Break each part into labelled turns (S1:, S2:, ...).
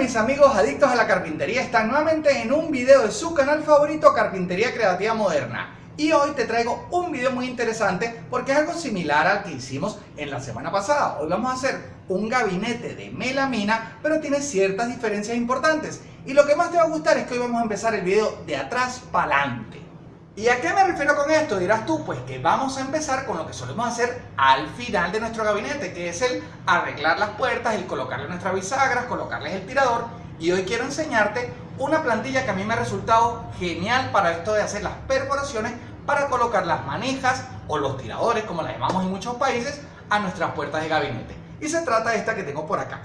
S1: mis amigos adictos a la carpintería? Están nuevamente en un video de su canal favorito Carpintería Creativa Moderna. Y hoy te traigo un video muy interesante porque es algo similar al que hicimos en la semana pasada. Hoy vamos a hacer un gabinete de melamina, pero tiene ciertas diferencias importantes. Y lo que más te va a gustar es que hoy vamos a empezar el video de atrás para adelante. ¿Y a qué me refiero con esto? Dirás tú, pues que vamos a empezar con lo que solemos hacer al final de nuestro gabinete, que es el arreglar las puertas, el colocarle nuestras bisagras, colocarles el tirador. Y hoy quiero enseñarte una plantilla que a mí me ha resultado genial para esto de hacer las perforaciones para colocar las manijas o los tiradores, como las llamamos en muchos países, a nuestras puertas de gabinete. Y se trata de esta que tengo por acá.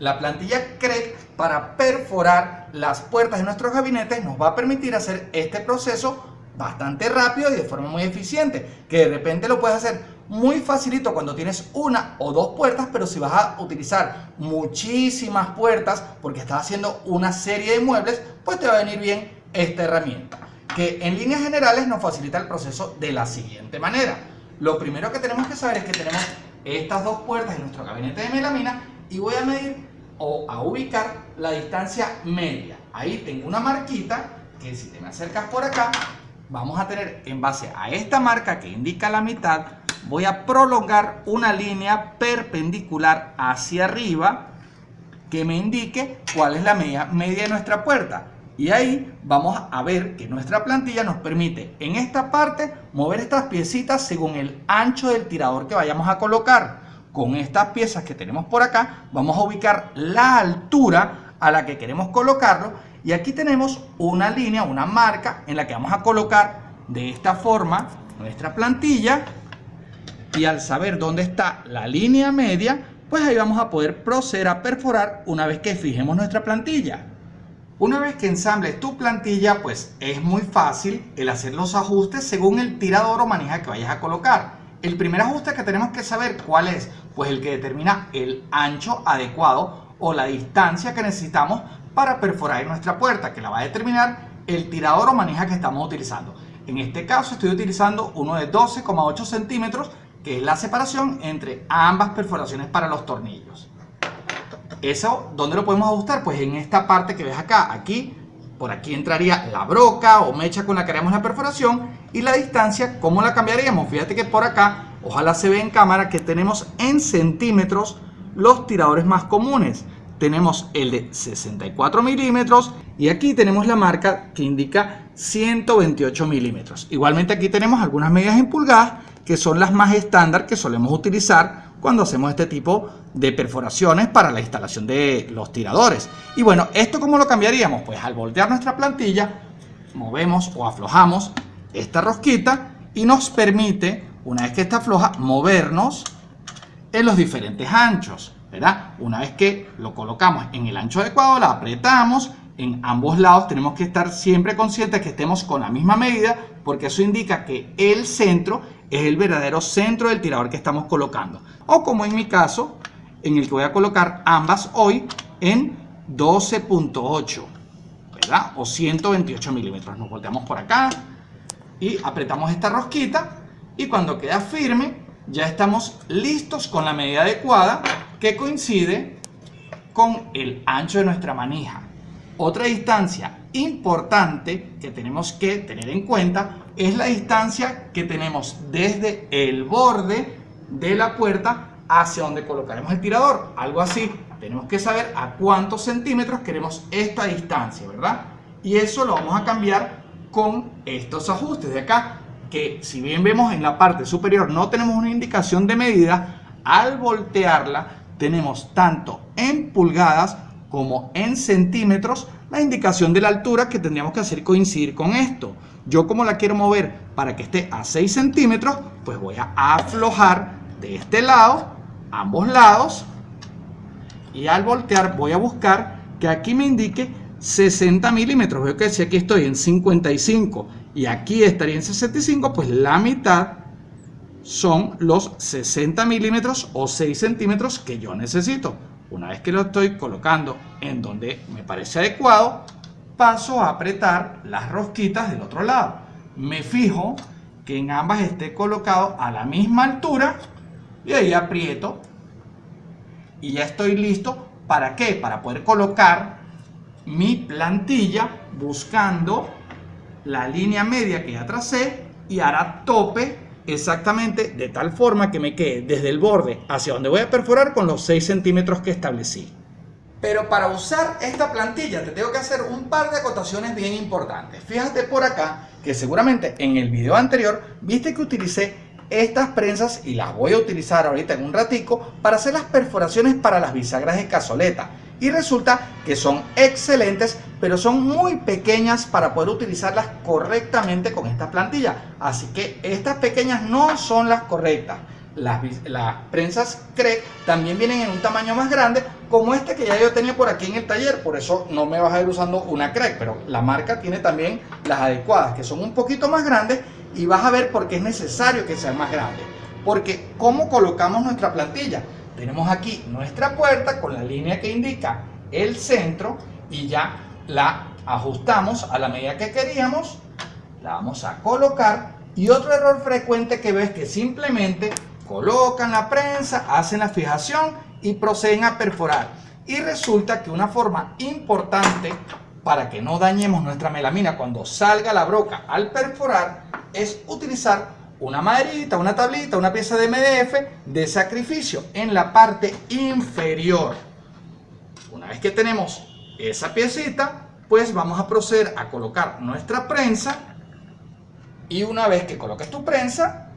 S1: La plantilla CREC para perforar las puertas de nuestros gabinetes nos va a permitir hacer este proceso bastante rápido y de forma muy eficiente, que de repente lo puedes hacer muy facilito cuando tienes una o dos puertas, pero si vas a utilizar muchísimas puertas porque estás haciendo una serie de muebles, pues te va a venir bien esta herramienta, que en líneas generales nos facilita el proceso de la siguiente manera. Lo primero que tenemos que saber es que tenemos estas dos puertas en nuestro gabinete de melamina y voy a medir o a ubicar la distancia media. Ahí tengo una marquita que si te me acercas por acá vamos a tener en base a esta marca que indica la mitad, voy a prolongar una línea perpendicular hacia arriba que me indique cuál es la media, media de nuestra puerta. Y ahí vamos a ver que nuestra plantilla nos permite en esta parte mover estas piecitas según el ancho del tirador que vayamos a colocar. Con estas piezas que tenemos por acá vamos a ubicar la altura a la que queremos colocarlo y aquí tenemos una línea, una marca en la que vamos a colocar de esta forma nuestra plantilla. Y al saber dónde está la línea media, pues ahí vamos a poder proceder a perforar una vez que fijemos nuestra plantilla. Una vez que ensambles tu plantilla, pues es muy fácil el hacer los ajustes según el tirador o manija que vayas a colocar. El primer ajuste que tenemos que saber cuál es, pues el que determina el ancho adecuado o la distancia que necesitamos para perforar nuestra puerta, que la va a determinar el tirador o manija que estamos utilizando. En este caso estoy utilizando uno de 12,8 centímetros, que es la separación entre ambas perforaciones para los tornillos. ¿Eso dónde lo podemos ajustar? Pues en esta parte que ves acá, aquí, por aquí entraría la broca o mecha con la que haremos la perforación y la distancia, ¿cómo la cambiaríamos? Fíjate que por acá, ojalá se ve en cámara que tenemos en centímetros los tiradores más comunes tenemos el de 64 milímetros y aquí tenemos la marca que indica 128 milímetros. Igualmente aquí tenemos algunas medidas en pulgadas que son las más estándar que solemos utilizar cuando hacemos este tipo de perforaciones para la instalación de los tiradores. Y bueno, ¿esto cómo lo cambiaríamos? Pues al voltear nuestra plantilla, movemos o aflojamos esta rosquita y nos permite, una vez que está floja, movernos en los diferentes anchos. Una vez que lo colocamos en el ancho adecuado, la apretamos en ambos lados. Tenemos que estar siempre conscientes que estemos con la misma medida porque eso indica que el centro es el verdadero centro del tirador que estamos colocando. O como en mi caso, en el que voy a colocar ambas hoy en 12.8, ¿verdad? O 128 milímetros. Nos volteamos por acá y apretamos esta rosquita y cuando queda firme ya estamos listos con la medida adecuada que coincide con el ancho de nuestra manija. Otra distancia importante que tenemos que tener en cuenta es la distancia que tenemos desde el borde de la puerta hacia donde colocaremos el tirador. Algo así, tenemos que saber a cuántos centímetros queremos esta distancia, ¿verdad? Y eso lo vamos a cambiar con estos ajustes de acá, que si bien vemos en la parte superior no tenemos una indicación de medida, al voltearla tenemos tanto en pulgadas como en centímetros la indicación de la altura que tendríamos que hacer coincidir con esto. Yo como la quiero mover para que esté a 6 centímetros, pues voy a aflojar de este lado, ambos lados, y al voltear voy a buscar que aquí me indique 60 milímetros. Veo que si aquí estoy en 55 y aquí estaría en 65, pues la mitad son los 60 milímetros o 6 centímetros que yo necesito. Una vez que lo estoy colocando en donde me parece adecuado, paso a apretar las rosquitas del otro lado. Me fijo que en ambas esté colocado a la misma altura y ahí aprieto y ya estoy listo ¿Para qué? Para poder colocar mi plantilla buscando la línea media que ya tracé y hará tope exactamente de tal forma que me quede desde el borde hacia donde voy a perforar con los 6 centímetros que establecí. Pero para usar esta plantilla te tengo que hacer un par de acotaciones bien importantes. Fíjate por acá que seguramente en el video anterior viste que utilicé estas prensas y las voy a utilizar ahorita en un ratico para hacer las perforaciones para las bisagras de cazoleta y resulta que son excelentes pero son muy pequeñas para poder utilizarlas correctamente con esta plantilla. Así que estas pequeñas no son las correctas. Las, las prensas CRE también vienen en un tamaño más grande como este que ya yo tenía por aquí en el taller. Por eso no me vas a ir usando una CRE pero la marca tiene también las adecuadas que son un poquito más grandes y vas a ver por qué es necesario que sean más grandes. Porque cómo colocamos nuestra plantilla tenemos aquí nuestra puerta con la línea que indica el centro y ya la ajustamos a la medida que queríamos. La vamos a colocar. Y otro error frecuente que ves que simplemente colocan la prensa, hacen la fijación y proceden a perforar. Y resulta que una forma importante para que no dañemos nuestra melamina cuando salga la broca al perforar es utilizar una maderita, una tablita, una pieza de MDF de sacrificio en la parte inferior. Una vez que tenemos esa piecita, pues vamos a proceder a colocar nuestra prensa y una vez que coloques tu prensa,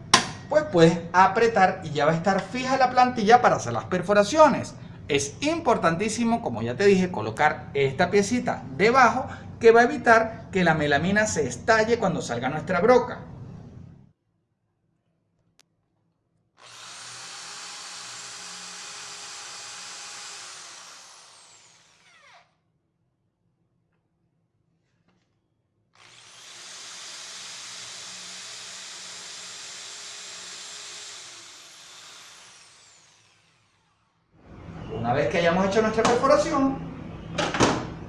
S1: pues puedes apretar y ya va a estar fija la plantilla para hacer las perforaciones. Es importantísimo, como ya te dije, colocar esta piecita debajo que va a evitar que la melamina se estalle cuando salga nuestra broca. Una vez que hayamos hecho nuestra perforación,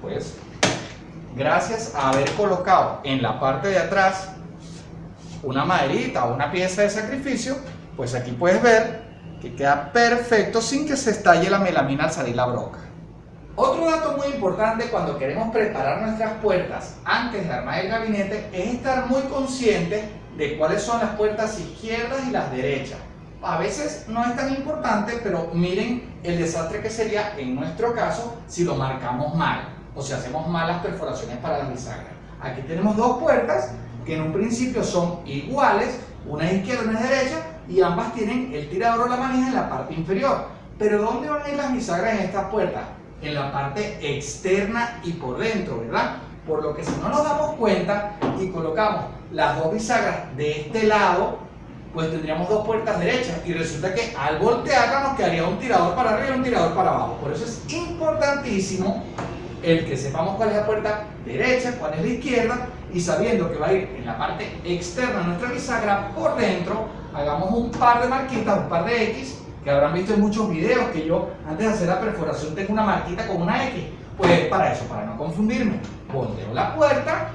S1: pues gracias a haber colocado en la parte de atrás una maderita o una pieza de sacrificio, pues aquí puedes ver que queda perfecto sin que se estalle la melamina al salir la broca. Otro dato muy importante cuando queremos preparar nuestras puertas antes de armar el gabinete es estar muy conscientes de cuáles son las puertas izquierdas y las derechas a veces no es tan importante, pero miren el desastre que sería en nuestro caso si lo marcamos mal o si hacemos malas perforaciones para las bisagras. Aquí tenemos dos puertas que en un principio son iguales, una es izquierda y una es derecha, y ambas tienen el tirador o la manija en la parte inferior. Pero ¿dónde van a ir las bisagras en estas puertas? En la parte externa y por dentro, ¿verdad? Por lo que si no nos damos cuenta y colocamos las dos bisagras de este lado, pues tendríamos dos puertas derechas y resulta que al voltearla nos quedaría un tirador para arriba y un tirador para abajo. Por eso es importantísimo el que sepamos cuál es la puerta derecha, cuál es la izquierda y sabiendo que va a ir en la parte externa de nuestra bisagra por dentro, hagamos un par de marquitas, un par de X que habrán visto en muchos videos que yo antes de hacer la perforación tengo una marquita con una X. Pues para eso, para no confundirme, volteo la puerta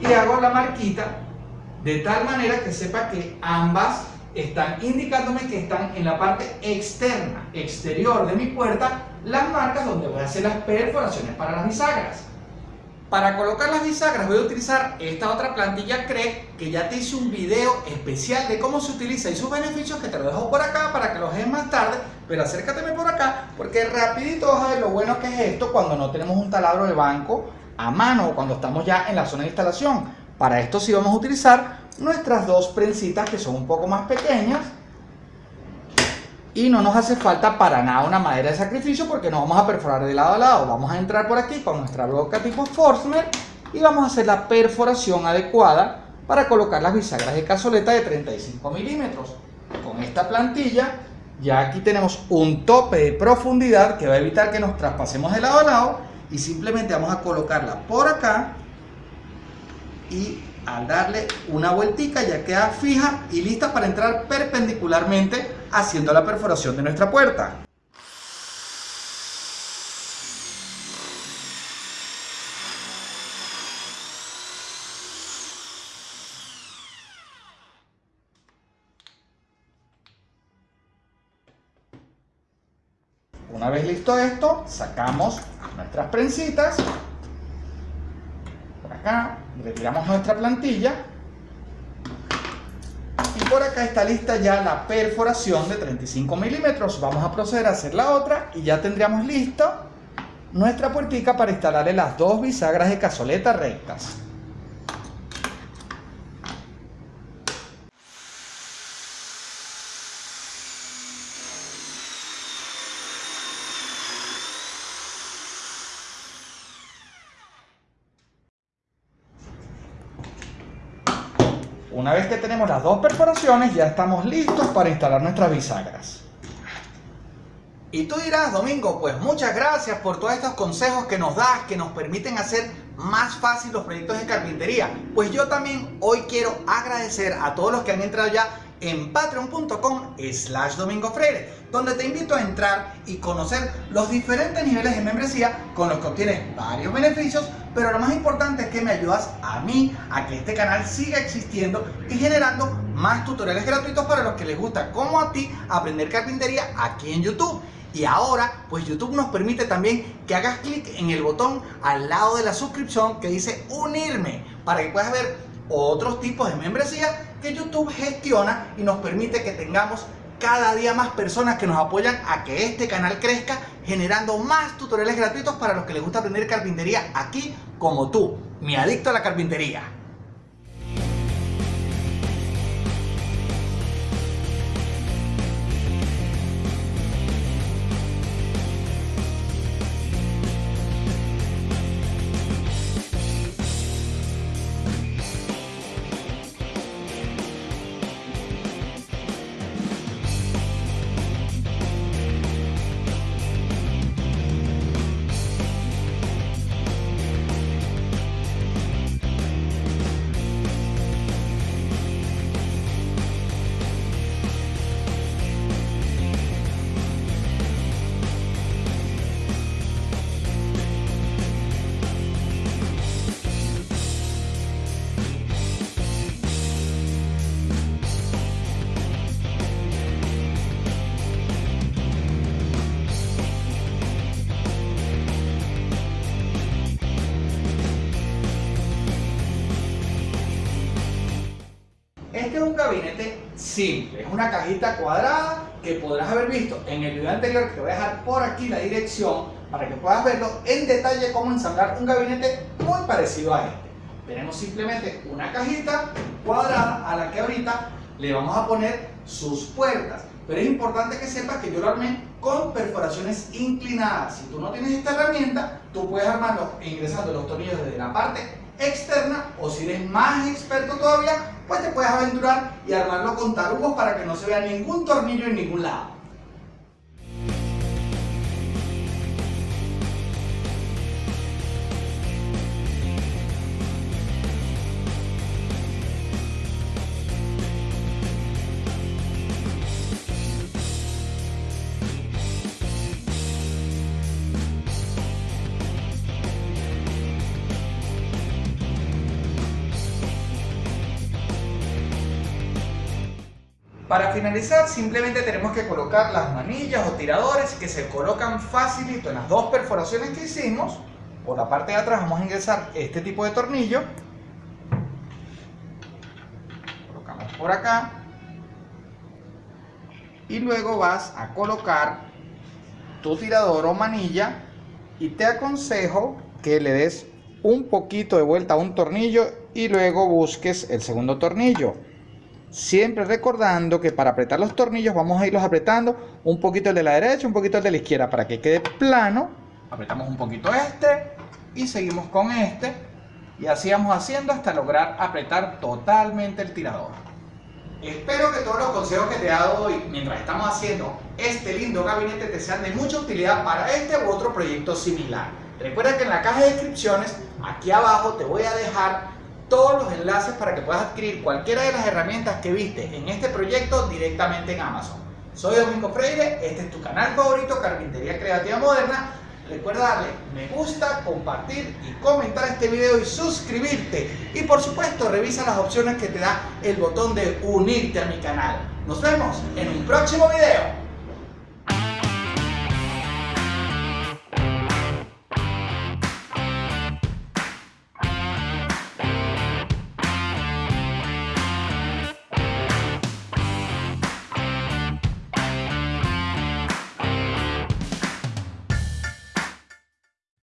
S1: y hago la marquita de tal manera que sepa que ambas están indicándome que están en la parte externa, exterior de mi puerta, las marcas donde voy a hacer las perforaciones para las bisagras. Para colocar las bisagras voy a utilizar esta otra plantilla CRE que ya te hice un video especial de cómo se utiliza y sus beneficios que te lo dejo por acá para que los veas más tarde, pero acércateme por acá porque rapidito vas a ver lo bueno que es esto cuando no tenemos un taladro de banco a mano o cuando estamos ya en la zona de instalación. Para esto sí vamos a utilizar nuestras dos prensitas que son un poco más pequeñas y no nos hace falta para nada una madera de sacrificio porque no vamos a perforar de lado a lado. Vamos a entrar por aquí con nuestra broca tipo Forstner y vamos a hacer la perforación adecuada para colocar las bisagras de cazoleta de 35 milímetros. Con esta plantilla ya aquí tenemos un tope de profundidad que va a evitar que nos traspasemos de lado a lado y simplemente vamos a colocarla por acá y al darle una vueltica ya queda fija y lista para entrar perpendicularmente haciendo la perforación de nuestra puerta. Una vez listo esto, sacamos nuestras prensitas. Por acá, retiramos nuestra plantilla. Y por acá está lista ya la perforación de 35 milímetros. Vamos a proceder a hacer la otra y ya tendríamos listo nuestra puertica para instalarle las dos bisagras de cazoleta rectas. Una vez que tenemos las dos perforaciones, ya estamos listos para instalar nuestras bisagras. Y tú dirás, Domingo, pues muchas gracias por todos estos consejos que nos das, que nos permiten hacer más fácil los proyectos de carpintería. Pues yo también hoy quiero agradecer a todos los que han entrado ya en patreon.com slash domingo freire, donde te invito a entrar y conocer los diferentes niveles de membresía con los que obtienes varios beneficios, pero lo más importante es que me ayudas a mí a que este canal siga existiendo y generando más tutoriales gratuitos para los que les gusta, como a ti, aprender carpintería aquí en YouTube. Y ahora, pues YouTube nos permite también que hagas clic en el botón al lado de la suscripción que dice unirme para que puedas ver otros tipos de membresía que YouTube gestiona y nos permite que tengamos cada día más personas que nos apoyan a que este canal crezca generando más tutoriales gratuitos para los que les gusta aprender carpintería aquí como tú, mi adicto a la carpintería. Gabinete simple, es una cajita cuadrada que podrás haber visto en el video anterior, que te voy a dejar por aquí la dirección para que puedas verlo en detalle cómo ensamblar un gabinete muy parecido a este. Tenemos simplemente una cajita cuadrada a la que ahorita le vamos a poner sus puertas. Pero es importante que sepas que yo lo armé con perforaciones inclinadas. Si tú no tienes esta herramienta, tú puedes armarlo ingresando los tornillos desde la parte externa o si eres más experto todavía, pues te puedes aventurar y armarlo con tarugos para que no se vea ningún tornillo en ningún lado. Para finalizar simplemente tenemos que colocar las manillas o tiradores que se colocan facilito en las dos perforaciones que hicimos. Por la parte de atrás vamos a ingresar este tipo de tornillo. Colocamos por acá. Y luego vas a colocar tu tirador o manilla y te aconsejo que le des un poquito de vuelta a un tornillo y luego busques el segundo tornillo. Siempre recordando que para apretar los tornillos vamos a irlos apretando un poquito el de la derecha, un poquito el de la izquierda para que quede plano. Apretamos un poquito este y seguimos con este y así vamos haciendo hasta lograr apretar totalmente el tirador. Espero que todos los consejos que te he dado hoy mientras estamos haciendo este lindo gabinete te sean de mucha utilidad para este u otro proyecto similar. Recuerda que en la caja de descripciones, aquí abajo te voy a dejar todos los enlaces para que puedas adquirir cualquiera de las herramientas que viste en este proyecto directamente en Amazon. Soy Domingo Freire, este es tu canal favorito, Carpintería Creativa Moderna. Recuerda darle me gusta, compartir y comentar este video y suscribirte. Y por supuesto revisa las opciones que te da el botón de unirte a mi canal. Nos vemos en un próximo video.